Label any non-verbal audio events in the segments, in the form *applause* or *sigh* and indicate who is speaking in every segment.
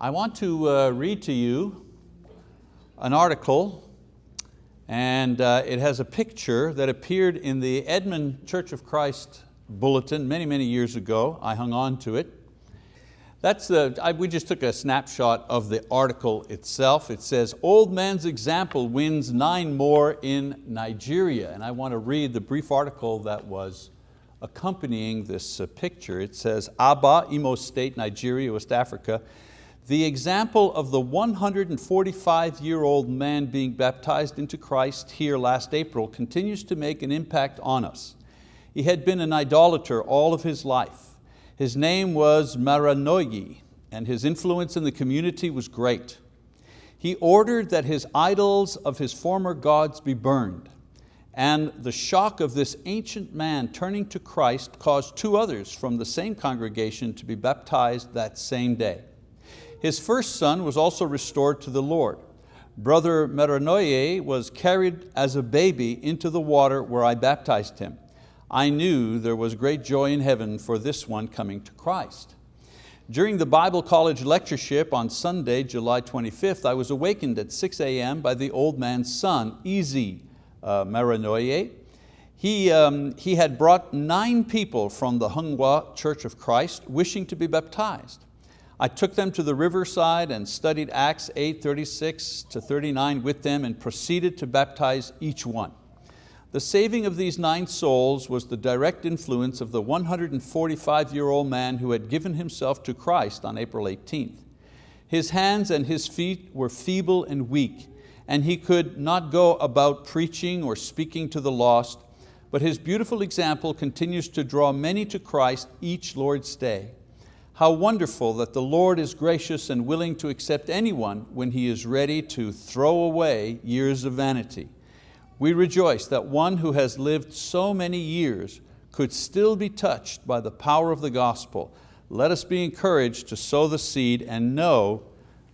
Speaker 1: I want to uh, read to you an article and uh, it has a picture that appeared in the Edmond Church of Christ bulletin many, many years ago. I hung on to it. That's the, I, we just took a snapshot of the article itself. It says, old man's example wins nine more in Nigeria. And I want to read the brief article that was accompanying this uh, picture. It says, Aba, Imo State, Nigeria, West Africa, the example of the 145-year-old man being baptized into Christ here last April continues to make an impact on us. He had been an idolater all of his life. His name was Maranoyi and his influence in the community was great. He ordered that his idols of his former gods be burned and the shock of this ancient man turning to Christ caused two others from the same congregation to be baptized that same day. His first son was also restored to the Lord. Brother Meranoye was carried as a baby into the water where I baptized him. I knew there was great joy in heaven for this one coming to Christ. During the Bible College lectureship on Sunday, July 25th, I was awakened at 6 a.m. by the old man's son, Easy uh, Maranoye. He, um, he had brought nine people from the Hungwa Church of Christ wishing to be baptized. I took them to the riverside and studied Acts 8, 36 to 39 with them and proceeded to baptize each one. The saving of these nine souls was the direct influence of the 145-year-old man who had given himself to Christ on April 18th. His hands and his feet were feeble and weak, and he could not go about preaching or speaking to the lost, but his beautiful example continues to draw many to Christ each Lord's day. How wonderful that the Lord is gracious and willing to accept anyone when He is ready to throw away years of vanity. We rejoice that one who has lived so many years could still be touched by the power of the gospel. Let us be encouraged to sow the seed and know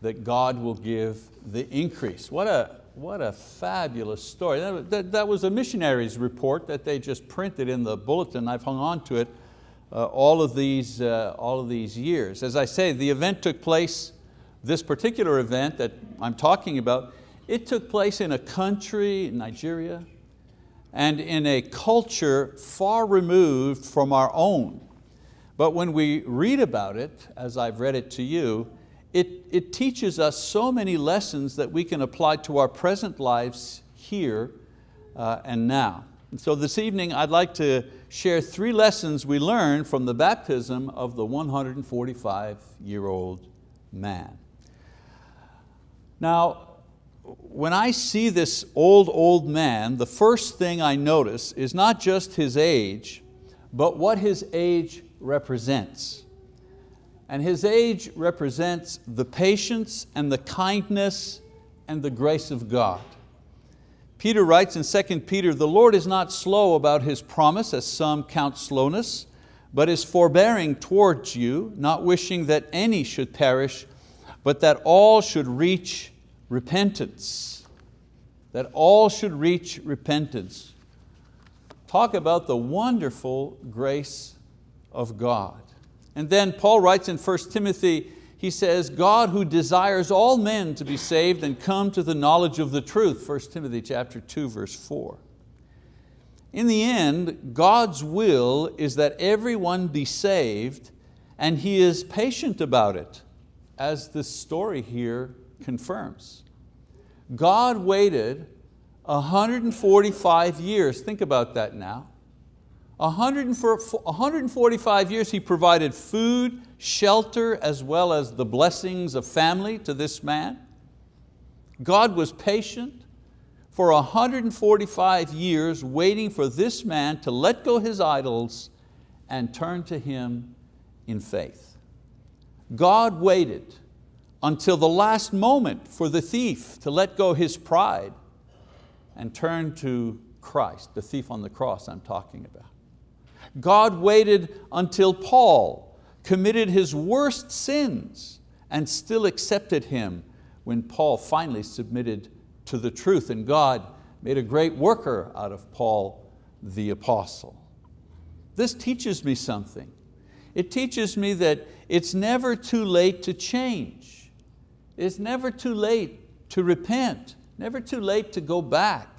Speaker 1: that God will give the increase. What a, what a fabulous story. That, that, that was a missionary's report that they just printed in the bulletin. I've hung on to it uh, all, of these, uh, all of these years. As I say, the event took place, this particular event that I'm talking about, it took place in a country, Nigeria, and in a culture far removed from our own. But when we read about it, as I've read it to you, it, it teaches us so many lessons that we can apply to our present lives here uh, and now. So this evening I'd like to share three lessons we learned from the baptism of the 145-year-old man. Now, when I see this old, old man, the first thing I notice is not just his age, but what his age represents. And his age represents the patience and the kindness and the grace of God. Peter writes in 2 Peter, the Lord is not slow about His promise, as some count slowness, but is forbearing towards you, not wishing that any should perish, but that all should reach repentance. That all should reach repentance. Talk about the wonderful grace of God. And then Paul writes in 1 Timothy he says, God who desires all men to be saved and come to the knowledge of the truth, 1 Timothy chapter 2, verse 4. In the end, God's will is that everyone be saved and He is patient about it, as this story here confirms. God waited 145 years, think about that now, 145 years He provided food, shelter, as well as the blessings of family to this man. God was patient for 145 years waiting for this man to let go his idols and turn to Him in faith. God waited until the last moment for the thief to let go his pride and turn to Christ, the thief on the cross I'm talking about. God waited until Paul committed his worst sins and still accepted him when Paul finally submitted to the truth and God made a great worker out of Paul the apostle. This teaches me something. It teaches me that it's never too late to change. It's never too late to repent, never too late to go back.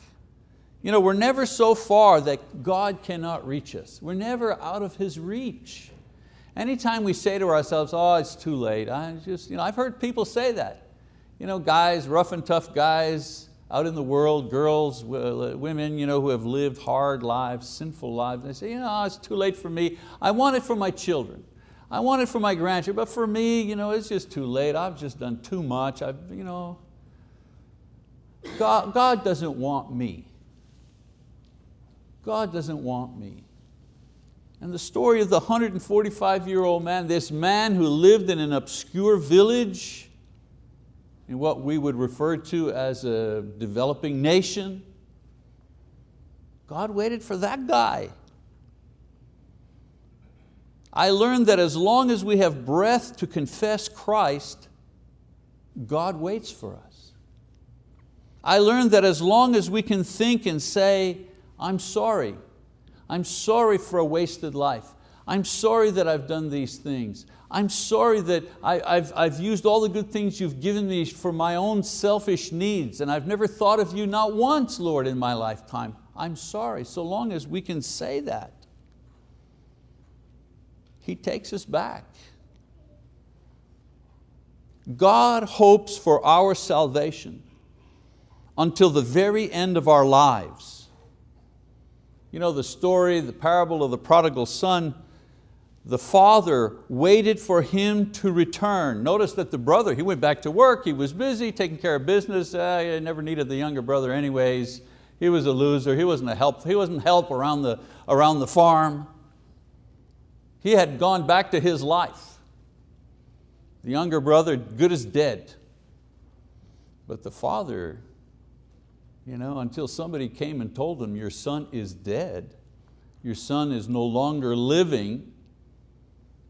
Speaker 1: You know, we're never so far that God cannot reach us. We're never out of His reach. Anytime we say to ourselves, oh, it's too late, I just, you know, I've heard people say that. You know, guys, rough and tough guys out in the world, girls, uh, women you know, who have lived hard lives, sinful lives, they say, you know, it's too late for me. I want it for my children. I want it for my grandchildren, but for me, you know, it's just too late. I've just done too much. I've, you know, God, God doesn't want me. God doesn't want me. And the story of the 145 year old man, this man who lived in an obscure village in what we would refer to as a developing nation, God waited for that guy. I learned that as long as we have breath to confess Christ, God waits for us. I learned that as long as we can think and say, I'm sorry, I'm sorry for a wasted life. I'm sorry that I've done these things. I'm sorry that I, have I've used all the good things you've given me for my own selfish needs and I've never thought of you not once, Lord, in my lifetime. I'm sorry, so long as we can say that. He takes us back. God hopes for our salvation until the very end of our lives. You know the story, the parable of the prodigal son, the father waited for him to return. Notice that the brother, he went back to work, he was busy taking care of business, uh, he never needed the younger brother anyways. He was a loser, he wasn't a help, he wasn't help around the, around the farm. He had gone back to his life. The younger brother, good as dead. But the father you know, until somebody came and told him, your son is dead, your son is no longer living,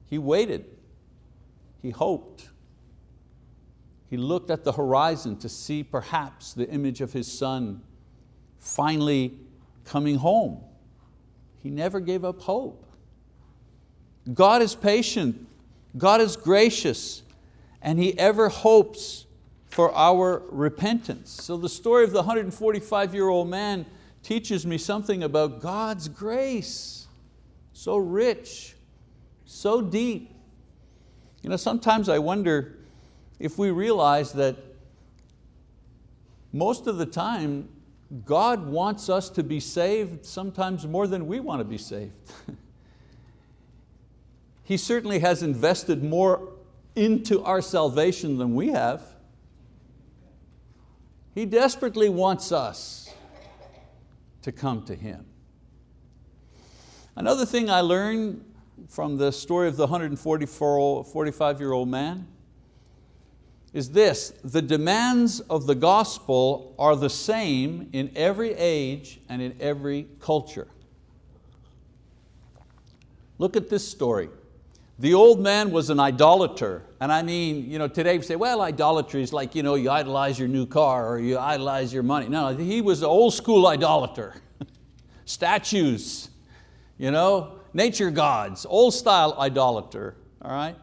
Speaker 1: he waited, he hoped. He looked at the horizon to see perhaps the image of his son finally coming home. He never gave up hope. God is patient, God is gracious, and He ever hopes for our repentance. So the story of the 145 year old man teaches me something about God's grace. So rich, so deep. You know, sometimes I wonder if we realize that most of the time God wants us to be saved sometimes more than we want to be saved. *laughs* he certainly has invested more into our salvation than we have. He desperately wants us to come to Him. Another thing I learned from the story of the 145 year old man is this, the demands of the gospel are the same in every age and in every culture. Look at this story. The old man was an idolater. And I mean, you know, today we say, well, idolatry is like you, know, you idolize your new car or you idolize your money. No, he was an old school idolater. *laughs* Statues, you know, nature gods, old style idolater, all right?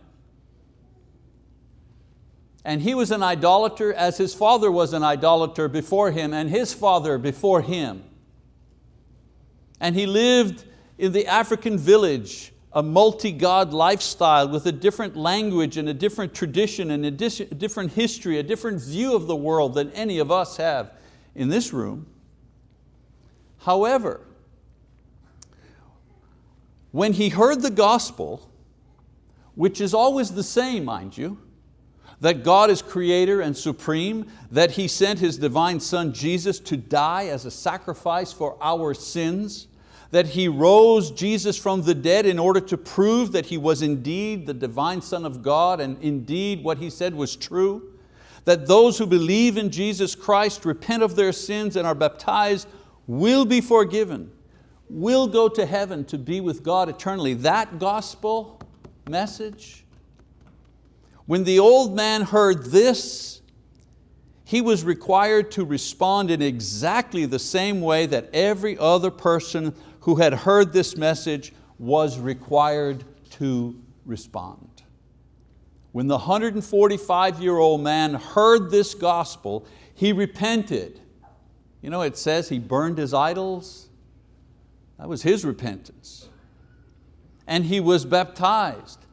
Speaker 1: And he was an idolater as his father was an idolater before him and his father before him. And he lived in the African village a multi-God lifestyle with a different language and a different tradition and a different history, a different view of the world than any of us have in this room. However, when he heard the gospel, which is always the same, mind you, that God is creator and supreme, that He sent His divine Son Jesus to die as a sacrifice for our sins, that He rose Jesus from the dead in order to prove that He was indeed the divine Son of God and indeed what He said was true, that those who believe in Jesus Christ, repent of their sins and are baptized will be forgiven, will go to heaven to be with God eternally. That gospel message, when the old man heard this, he was required to respond in exactly the same way that every other person who had heard this message was required to respond. when the 145 year old man heard this gospel, he repented. You know, it says he burned his idols. That was his repentance. And he was baptized.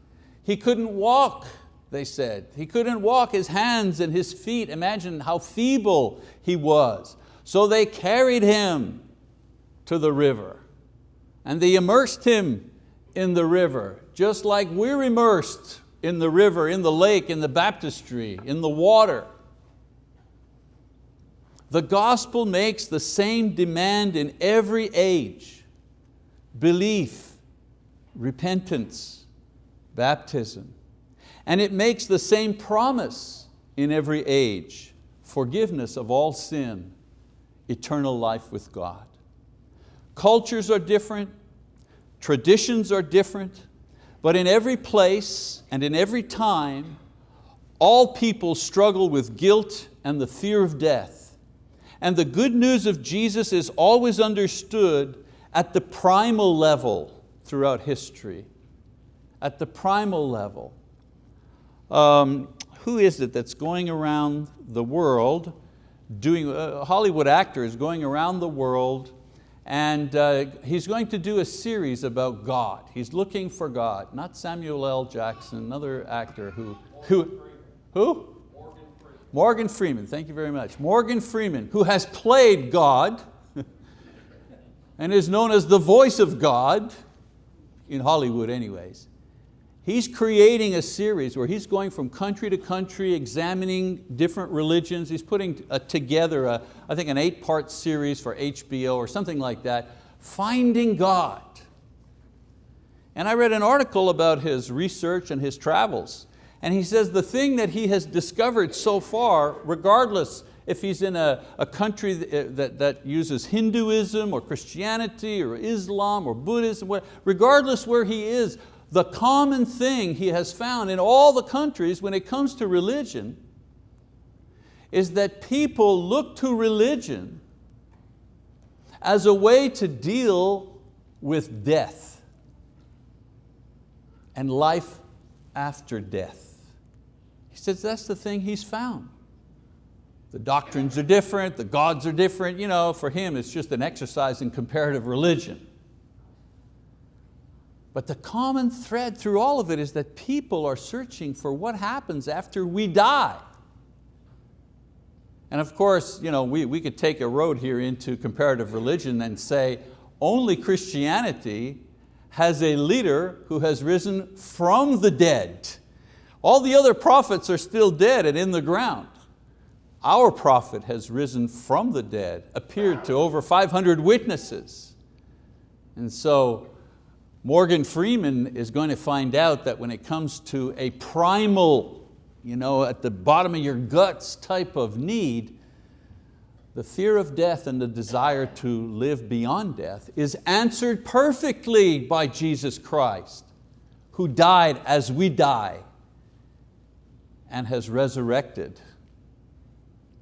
Speaker 1: He couldn't walk, they said. He couldn't walk, his hands and his feet. Imagine how feeble he was. So they carried him to the river and they immersed him in the river, just like we're immersed in the river, in the lake, in the baptistry, in the water. The gospel makes the same demand in every age. Belief, repentance, baptism. And it makes the same promise in every age, forgiveness of all sin, eternal life with God. Cultures are different, traditions are different, but in every place and in every time, all people struggle with guilt and the fear of death. And the good news of Jesus is always understood at the primal level throughout history. At the primal level. Um, who is it that's going around the world doing, a Hollywood actor is going around the world and uh, he's going to do a series about God. He's looking for God, not Samuel L. Jackson, another actor who, who, who? Morgan Freeman. Morgan Freeman, thank you very much. Morgan Freeman, who has played God *laughs* and is known as the voice of God, in Hollywood anyways. He's creating a series where he's going from country to country, examining different religions. He's putting a, together, a, I think an eight part series for HBO or something like that, Finding God. And I read an article about his research and his travels. And he says the thing that he has discovered so far, regardless if he's in a, a country that, eh, that, that, uses Hinduism or Christianity or Islam or Buddhism, regardless where he is, the common thing he has found in all the countries when it comes to religion is that people look to religion as a way to deal with death and life after death. He says that's the thing he's found. The doctrines are different, the gods are different. You know, for him it's just an exercise in comparative religion. But the common thread through all of it is that people are searching for what happens after we die. And of course, you know, we, we could take a road here into comparative religion and say, only Christianity has a leader who has risen from the dead. All the other prophets are still dead and in the ground. Our prophet has risen from the dead, appeared to over 500 witnesses. And so Morgan Freeman is going to find out that when it comes to a primal, you know, at the bottom of your guts type of need, the fear of death and the desire to live beyond death is answered perfectly by Jesus Christ, who died as we die and has resurrected,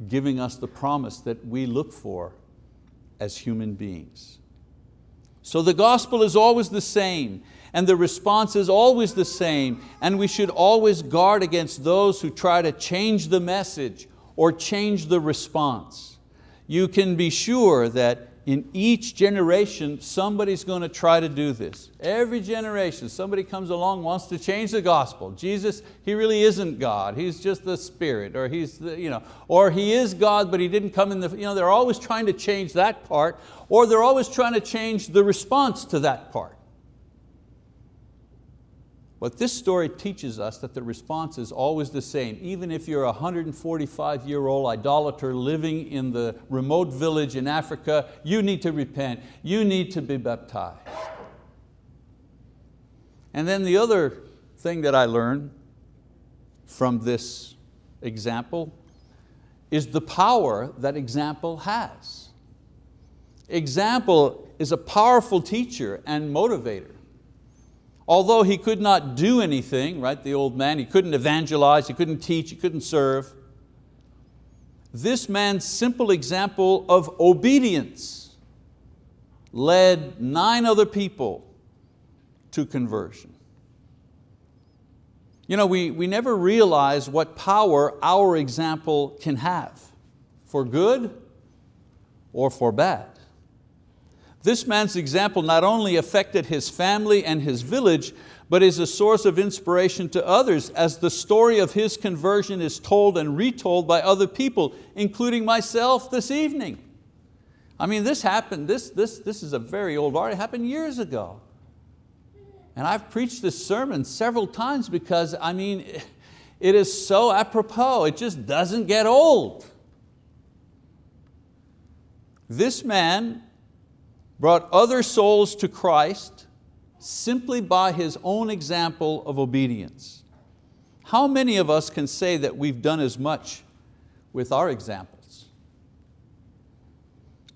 Speaker 1: giving us the promise that we look for as human beings. So the gospel is always the same and the response is always the same and we should always guard against those who try to change the message or change the response. You can be sure that in each generation, somebody's going to try to do this. Every generation, somebody comes along, wants to change the gospel. Jesus, He really isn't God, He's just the Spirit, or, he's the, you know, or He is God, but He didn't come in the, you know, they're always trying to change that part, or they're always trying to change the response to that part. But this story teaches us that the response is always the same. Even if you're a 145 year old idolater living in the remote village in Africa, you need to repent, you need to be baptized. And then the other thing that I learned from this example is the power that example has. Example is a powerful teacher and motivator. Although he could not do anything, right, the old man, he couldn't evangelize, he couldn't teach, he couldn't serve. This man's simple example of obedience led nine other people to conversion. You know, we, we never realize what power our example can have, for good or for bad. This man's example not only affected his family and his village, but is a source of inspiration to others as the story of his conversion is told and retold by other people, including myself this evening. I mean, this happened, this, this, this is a very old art, it happened years ago. And I've preached this sermon several times because I mean, it is so apropos, it just doesn't get old. This man brought other souls to Christ simply by his own example of obedience. How many of us can say that we've done as much with our examples?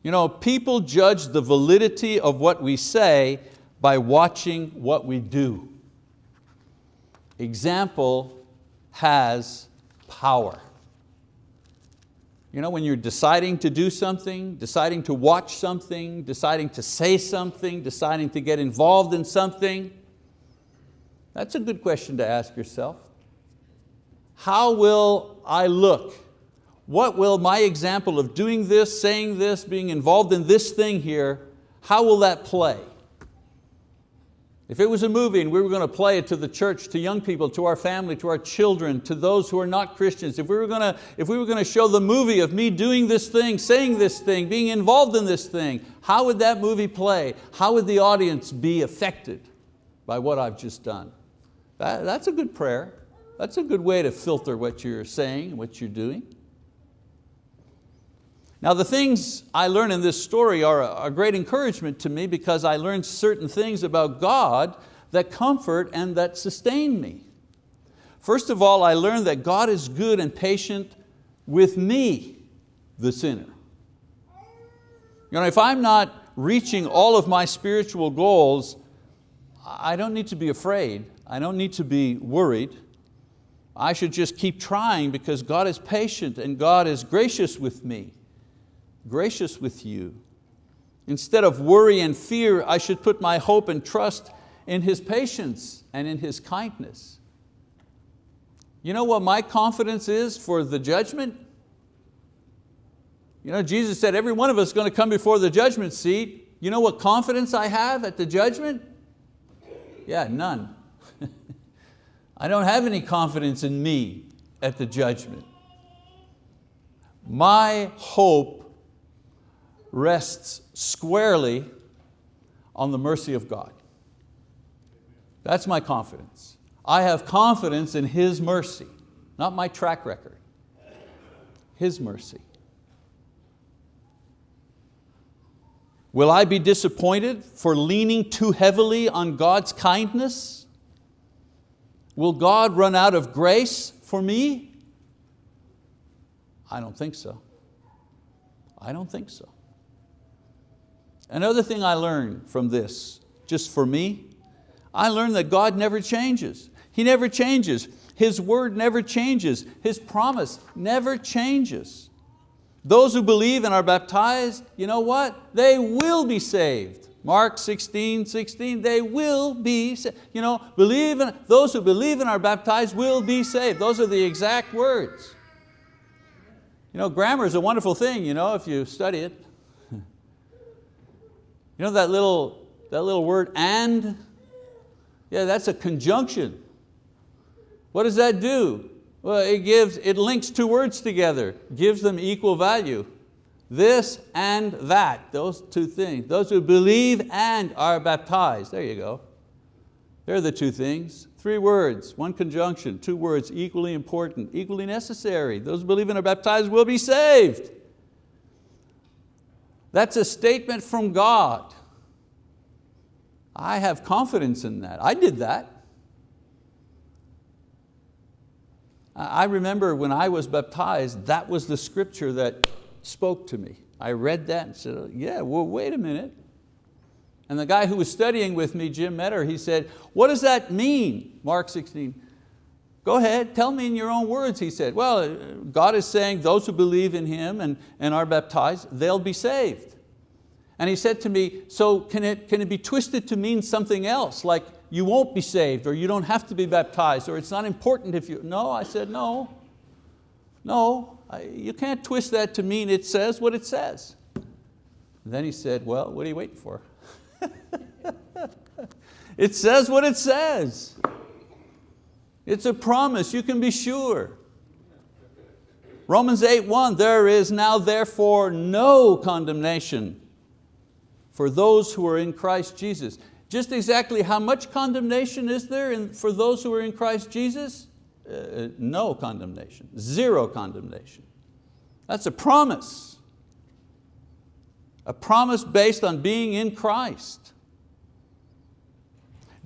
Speaker 1: You know, people judge the validity of what we say by watching what we do. Example has power. You know, when you're deciding to do something, deciding to watch something, deciding to say something, deciding to get involved in something, that's a good question to ask yourself. How will I look? What will my example of doing this, saying this, being involved in this thing here, how will that play? If it was a movie and we were going to play it to the church, to young people, to our family, to our children, to those who are not Christians, if we were going to, if we were going to show the movie of me doing this thing, saying this thing, being involved in this thing, how would that movie play? How would the audience be affected by what I've just done? That, that's a good prayer. That's a good way to filter what you're saying, and what you're doing. Now the things I learn in this story are a great encouragement to me because I learned certain things about God that comfort and that sustain me. First of all, I learned that God is good and patient with me, the sinner. You know, if I'm not reaching all of my spiritual goals, I don't need to be afraid. I don't need to be worried. I should just keep trying because God is patient and God is gracious with me gracious with you. Instead of worry and fear, I should put my hope and trust in His patience and in His kindness. You know what my confidence is for the judgment? You know, Jesus said every one of us is going to come before the judgment seat. You know what confidence I have at the judgment? Yeah, none. *laughs* I don't have any confidence in me at the judgment. My hope rests squarely on the mercy of God. That's my confidence. I have confidence in His mercy, not my track record, His mercy. Will I be disappointed for leaning too heavily on God's kindness? Will God run out of grace for me? I don't think so. I don't think so. Another thing I learned from this, just for me, I learned that God never changes. He never changes. His word never changes. His promise never changes. Those who believe and are baptized, you know what? They will be saved. Mark 16, 16, they will be, you know, believe in, those who believe and are baptized will be saved. Those are the exact words. You know, grammar is a wonderful thing, you know, if you study it. You know that little, that little word and? Yeah, that's a conjunction. What does that do? Well, it gives, it links two words together, gives them equal value. This and that, those two things. Those who believe and are baptized, there you go. They're the two things. Three words, one conjunction, two words, equally important, equally necessary. Those who believe and are baptized will be saved. That's a statement from God. I have confidence in that. I did that. I remember when I was baptized, that was the scripture that spoke to me. I read that and said, yeah, well, wait a minute. And the guy who was studying with me, Jim Metter, he said, what does that mean, Mark 16? Go ahead, tell me in your own words, he said. Well, uh, God is saying those who believe in Him and, and are baptized, they'll be saved. And he said to me, so can it, can it be twisted to mean something else, like you won't be saved, or you don't have to be baptized, or it's not important if you, no, I said, no, no, I, you can't twist that to mean it says what it says. And then he said, well, what are you waiting for? *laughs* it says what it says. It's a promise, you can be sure. Romans 8.1, there is now therefore no condemnation for those who are in Christ Jesus. Just exactly how much condemnation is there in, for those who are in Christ Jesus? Uh, no condemnation, zero condemnation. That's a promise. A promise based on being in Christ.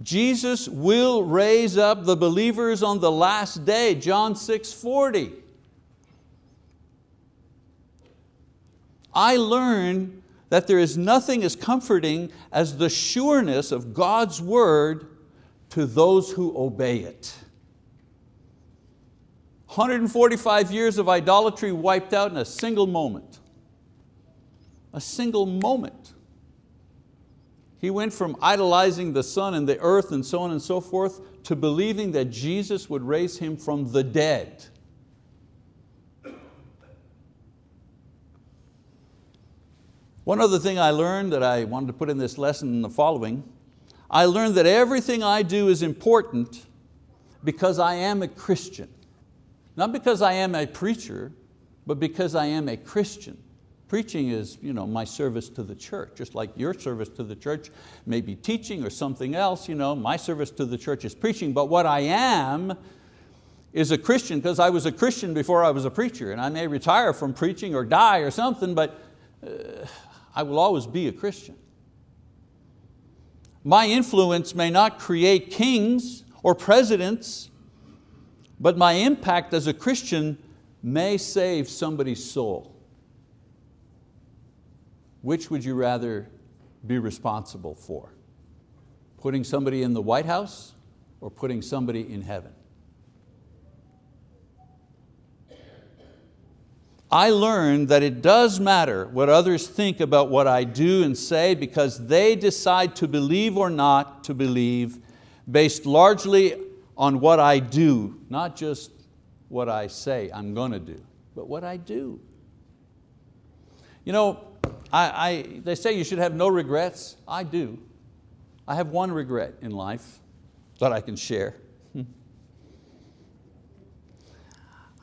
Speaker 1: Jesus will raise up the believers on the last day, John 6, 40. I learn that there is nothing as comforting as the sureness of God's word to those who obey it. 145 years of idolatry wiped out in a single moment. A single moment. He went from idolizing the sun and the earth and so on and so forth to believing that Jesus would raise him from the dead. One other thing I learned that I wanted to put in this lesson in the following, I learned that everything I do is important because I am a Christian. Not because I am a preacher, but because I am a Christian. Preaching is you know, my service to the church, just like your service to the church may be teaching or something else. You know, my service to the church is preaching, but what I am is a Christian because I was a Christian before I was a preacher and I may retire from preaching or die or something, but uh, I will always be a Christian. My influence may not create kings or presidents, but my impact as a Christian may save somebody's soul. Which would you rather be responsible for? Putting somebody in the White House or putting somebody in heaven? I learned that it does matter what others think about what I do and say because they decide to believe or not to believe based largely on what I do, not just what I say I'm going to do, but what I do. You know, I, I, they say you should have no regrets. I do. I have one regret in life that I can share.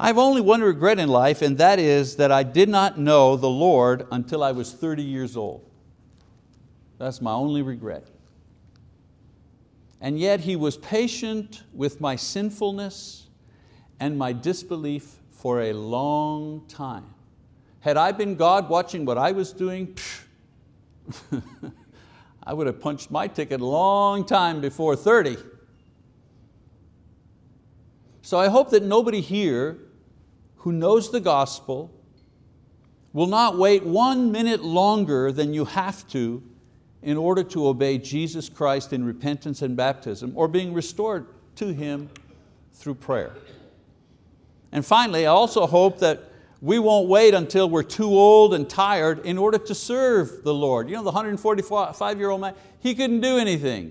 Speaker 1: I have only one regret in life and that is that I did not know the Lord until I was 30 years old. That's my only regret. And yet He was patient with my sinfulness and my disbelief for a long time. Had I been God watching what I was doing, *laughs* I would have punched my ticket a long time before 30. So I hope that nobody here who knows the gospel will not wait one minute longer than you have to in order to obey Jesus Christ in repentance and baptism or being restored to Him through prayer. And finally, I also hope that we won't wait until we're too old and tired in order to serve the Lord. You know, the 145 year old man, he couldn't do anything.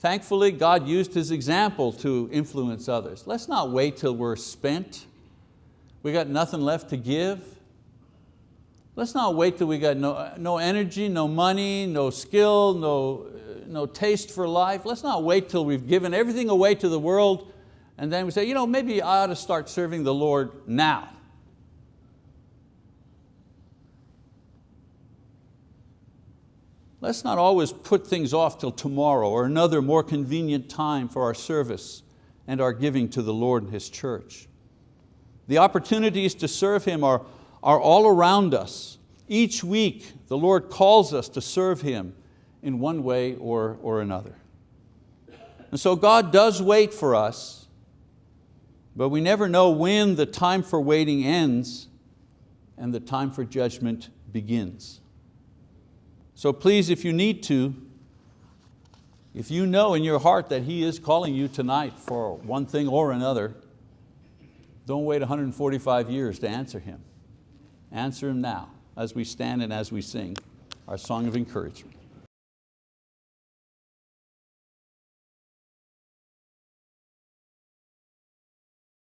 Speaker 1: Thankfully, God used his example to influence others. Let's not wait till we're spent we got nothing left to give. Let's not wait till we got no, no energy, no money, no skill, no, no taste for life. Let's not wait till we've given everything away to the world and then we say, you know, maybe I ought to start serving the Lord now. Let's not always put things off till tomorrow or another more convenient time for our service and our giving to the Lord and His church. The opportunities to serve Him are, are all around us. Each week, the Lord calls us to serve Him in one way or, or another. And so God does wait for us, but we never know when the time for waiting ends and the time for judgment begins. So please, if you need to, if you know in your heart that He is calling you tonight for one thing or another, don't wait 145 years to answer Him. Answer Him now as we stand and as we sing our song of encouragement.